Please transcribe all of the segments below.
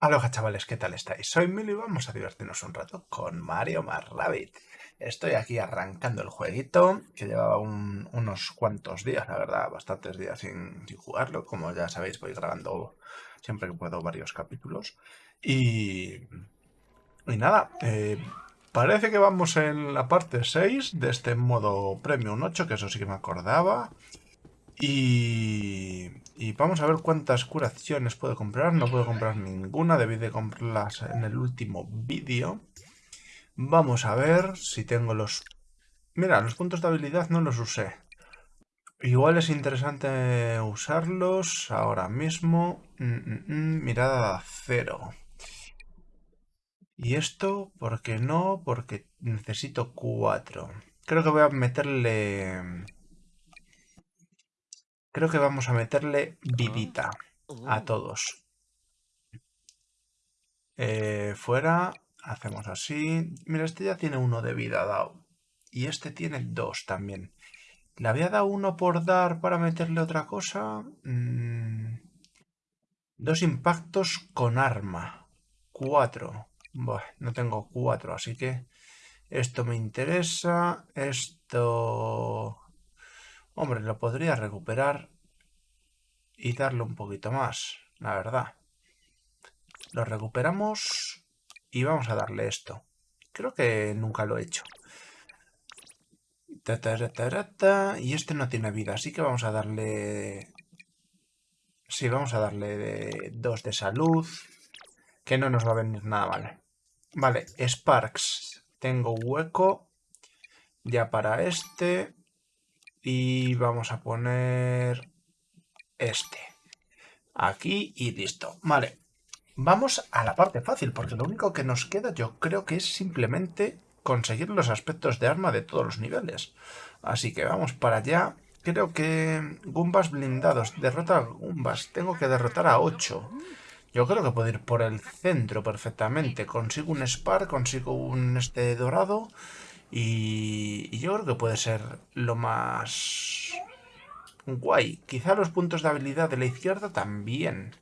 Aloha chavales, ¿qué tal estáis? Soy Milo y vamos a divertirnos un rato con Mario más Rabbit. Estoy aquí arrancando el jueguito, que llevaba unos cuantos días, la verdad, bastantes días sin, jugarlo. Como ya sabéis, voy grabando siempre que puedo varios capítulos. Y... Y nada, eh, parece que vamos en la parte 6 de este modo Premium 8, que eso sí que me acordaba. Y, vamos a ver cuántas curaciones puedo comprar. No puedo comprar ninguna, debí de comprarlas en el último vídeo. Vamos a ver si tengo los... Mira, los puntos de habilidad no los usé. Igual es interesante usarlos ahora mismo. Mm, mm, mm, mirada cero. ¿Y esto? ¿Por qué no? Porque necesito cuatro. Creo que voy a meterle... Creo que vamos a meterle vidita a todos. Eh, fuera, hacemos así. Mira, este ya tiene uno de vida dado. Y este tiene dos también. ¿Le había dado uno por dar para meterle otra cosa? Mm, dos impactos con arma. Cuatro. No tengo cuatro, así que esto me interesa. Esto Hombre, lo podría recuperar y darle un poquito más, la verdad. Lo recuperamos y vamos a darle esto. Creo que nunca lo he hecho. Y este no tiene vida, así que vamos a darle... Sí, vamos a darle dos de salud, que no nos va a venir nada mal. Vale, Sparks. Tengo hueco ya para este. Y vamos a poner este. Aquí y listo. Vale. Vamos a la parte fácil, porque lo único que nos queda yo creo que es simplemente conseguir los aspectos de arma de todos los niveles. Así que vamos para allá. Creo que Gumbas blindados. Derrota a Gumbas. Tengo que derrotar a 8. Yo creo que puedo ir por el centro perfectamente. Consigo un Spar, consigo un este dorado y, yo creo que puede ser lo más guay. Quizá los puntos de habilidad de la izquierda también.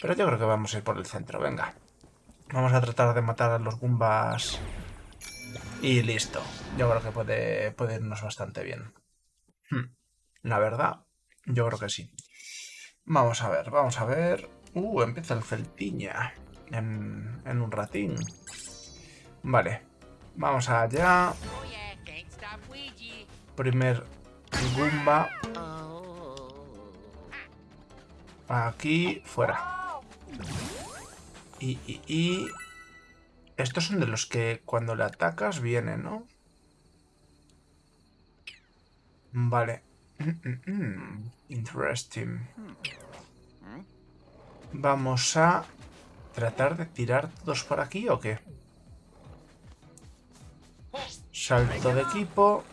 Pero yo creo que vamos a ir por el centro, venga. Vamos a tratar de matar a los Goombas. Y listo. Yo creo que puede, puede irnos bastante bien. Hmm. La verdad, yo creo que sí. Vamos a ver, vamos a ver. Uh, empieza el Celtiña. En, en un ratín. Vale. Vamos allá. Primer Goomba. Aquí, fuera. Y, y, y... Estos son de los que cuando le atacas vienen, ¿no? Vale. Interesting. Vamos a tratar de tirar todos por aquí o qué? Salto de equipo.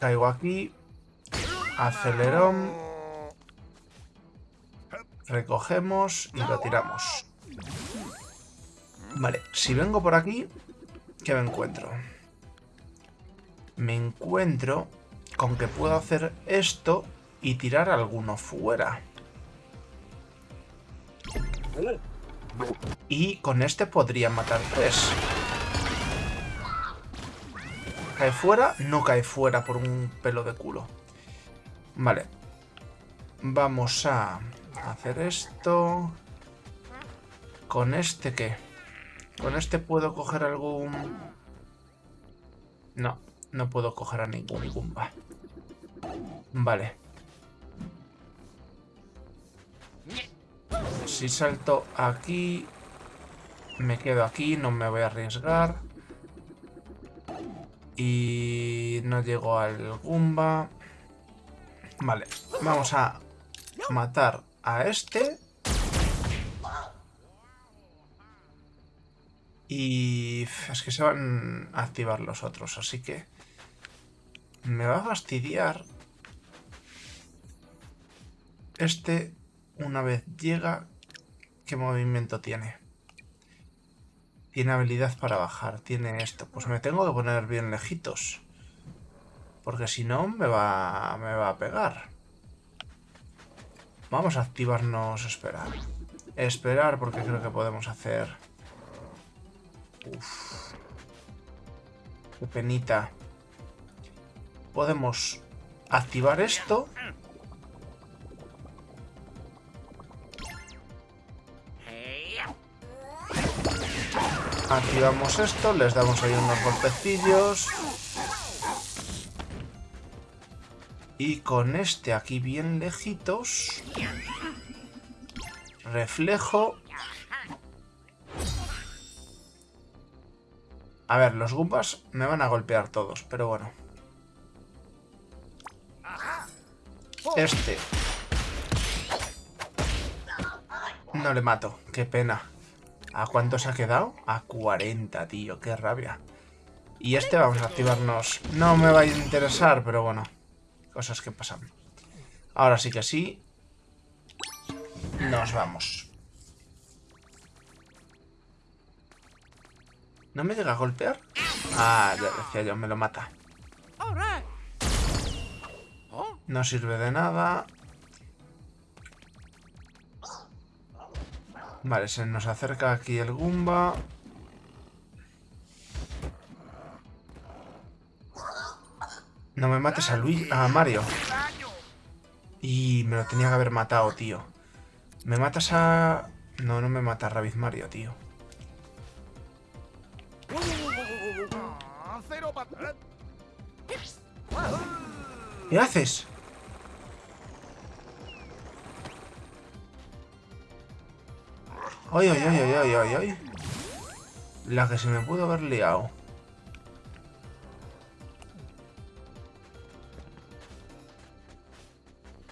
Caigo aquí. Acelerón. Recogemos y lo tiramos. Vale, si vengo por aquí, ¿qué me encuentro? Me encuentro con que puedo hacer esto y tirar alguno fuera. Y con este podría matar tres. ¿Cae fuera? No cae fuera por un pelo de culo. Vale. Vamos a hacer esto. ¿Con este qué? ¿Con este puedo coger algún...? No, no puedo coger a ningún Goomba. Vale. Si salto aquí... Me quedo aquí, no me voy a arriesgar. Y no llego al Goomba. Vale, vamos a matar a este. Y es que se van a activar los otros, así que me va a fastidiar. Este, una vez llega, ¿qué movimiento tiene? Tiene habilidad para bajar, tiene esto. Pues me tengo que poner bien lejitos. Porque si no, me va, me va a pegar. Vamos a activarnos, espera. Esperar porque creo que podemos hacer... Uf. Qué penita. Podemos activar esto. Activamos esto, les damos ahí unos golpecillos. Y con este aquí bien lejitos... Reflejo. A ver, los Goombas me van a golpear todos, pero bueno. Este. No le mato, qué pena. ¿A cuánto se ha quedado? A 40, tío, qué rabia. Y este vamos a activarnos. No me va a interesar, pero bueno. Cosas que pasan. Ahora sí que sí. Nos vamos. ¿No me llega a golpear? Ah, ya decía yo, me lo mata. No sirve de nada. Vale, se nos acerca aquí el Goomba. No me mates a Luis, a Mario. Y me lo tenía que haber matado, tío. ¿Me matas a...? No, no me mata a Mario, tío. ¿Qué haces? Ay, ay, ay, ay, ay, ay. La que se me pudo haber liado.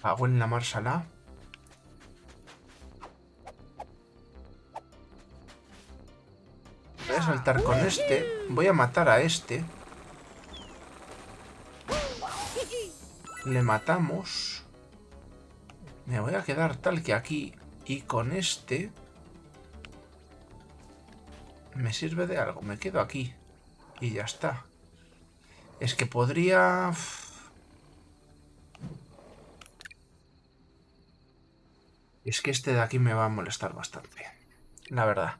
Hago en la marsala. Voy a saltar con este. Voy a matar a este. Le matamos. Me voy a quedar tal que aquí. Y con este... Me sirve de algo. Me quedo aquí. Y ya está. Es que podría... Es que este de aquí me va a molestar bastante. La verdad.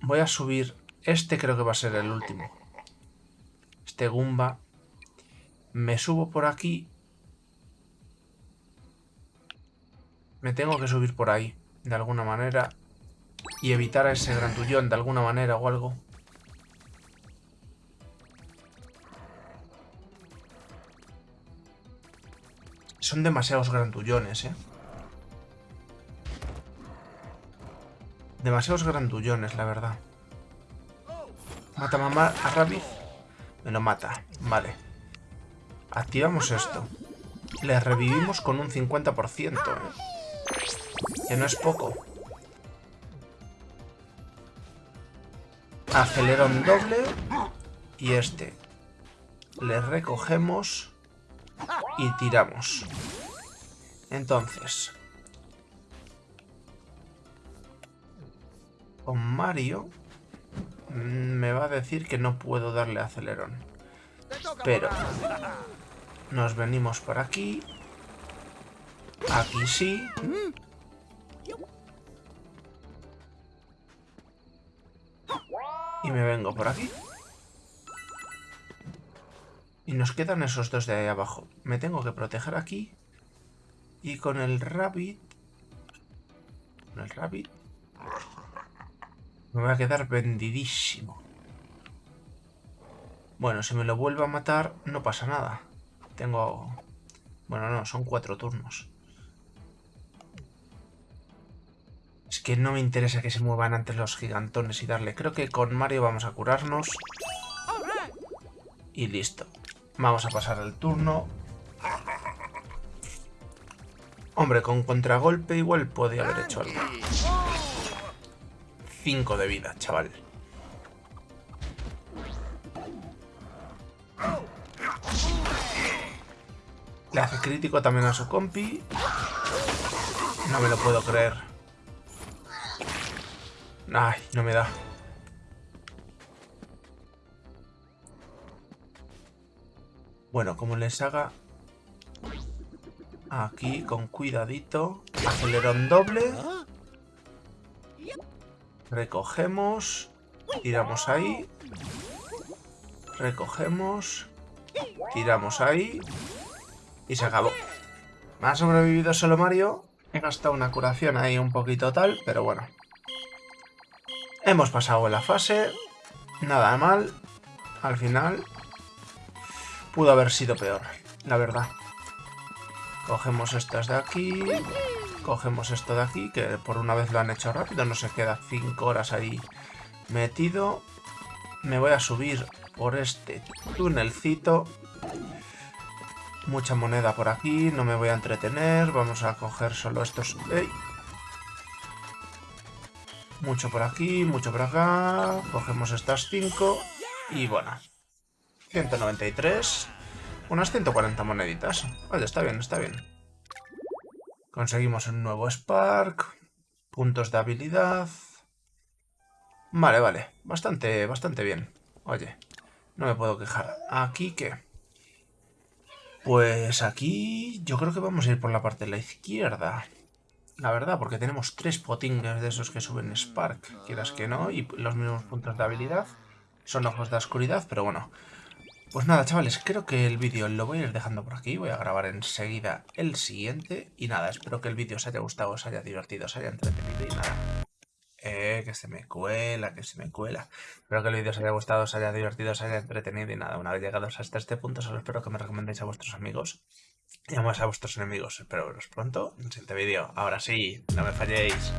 Voy a subir... Este creo que va a ser el último. Este Goomba. Me subo por aquí. Me tengo que subir por ahí. De alguna manera. Y evitar a ese grandullón de alguna manera o algo. Son demasiados grandullones, ¿eh? Demasiados grandullones, la verdad. Mata mamá a Rabbit. Me lo mata. Vale. Activamos esto. Le revivimos con un 50%. ¿eh? Que no es poco. Acelerón doble. Y este. Le recogemos. Y tiramos. Entonces. Con Mario. Me va a decir que no puedo darle acelerón. Pero. Nos venimos por aquí. Aquí sí. Me vengo por aquí. Y nos quedan esos dos de ahí abajo. Me tengo que proteger aquí. Y con el rabbit... Con el rabbit... Me voy a quedar vendidísimo. Bueno, si me lo vuelvo a matar, no pasa nada. Tengo... Bueno, no, son cuatro turnos. Que no me interesa que se muevan antes los gigantones y darle. Creo que con Mario vamos a curarnos. Y listo. Vamos a pasar el turno. Hombre, con contragolpe igual podía haber hecho algo. 5 de vida, chaval. Le hace crítico también a su compi. No me lo puedo creer. Ay, no me da. Bueno, como les haga... Aquí, con cuidadito. Acelerón doble. Recogemos. Tiramos ahí. Recogemos. Tiramos ahí. Y se acabó. Me ha sobrevivido solo Mario. He gastado una curación ahí un poquito tal, pero bueno. Hemos pasado la fase. Nada mal. Al final. Pudo haber sido peor, la verdad. Cogemos estas de aquí. Cogemos esto de aquí, que por una vez lo han hecho rápido. No se queda 5 horas ahí metido. Me voy a subir por este túnelcito. Mucha moneda por aquí, no me voy a entretener. Vamos a coger solo estos... Mucho por aquí, mucho por acá. Cogemos estas 5. Y bueno. 193. Unas 140 moneditas. Vale, está bien, está bien. Conseguimos un nuevo Spark. Puntos de habilidad. Vale, vale. Bastante, bastante bien. Oye, no me puedo quejar. ¿Aquí qué? Pues aquí yo creo que vamos a ir por la parte de la izquierda. La verdad, porque tenemos tres potingues de esos que suben Spark, quieras que no, y los mismos puntos de habilidad. Son ojos de oscuridad, pero bueno. Pues nada, chavales, creo que el vídeo lo voy a ir dejando por aquí. Voy a grabar enseguida el siguiente. Y nada, espero que el vídeo os haya gustado, os haya divertido, os haya entretenido y nada. Eh, que se me cuela, que se me cuela. Espero que el vídeo os haya gustado, os haya divertido, os haya entretenido y nada, una vez llegados hasta este punto, solo espero que me recomendéis a vuestros amigos y a vuestros enemigos. Espero veros pronto en el siguiente vídeo. Ahora sí, no me falléis.